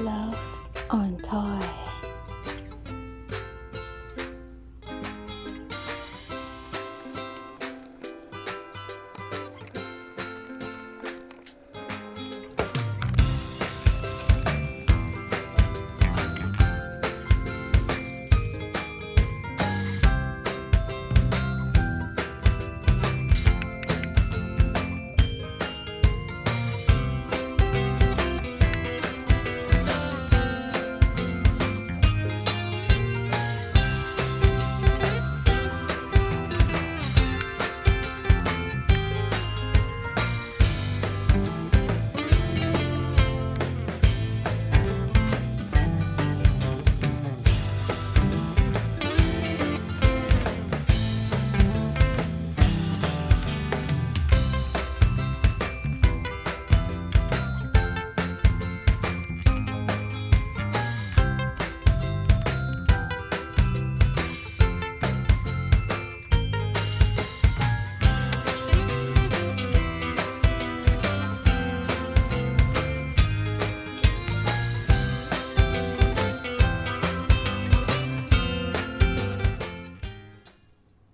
Love on Toy.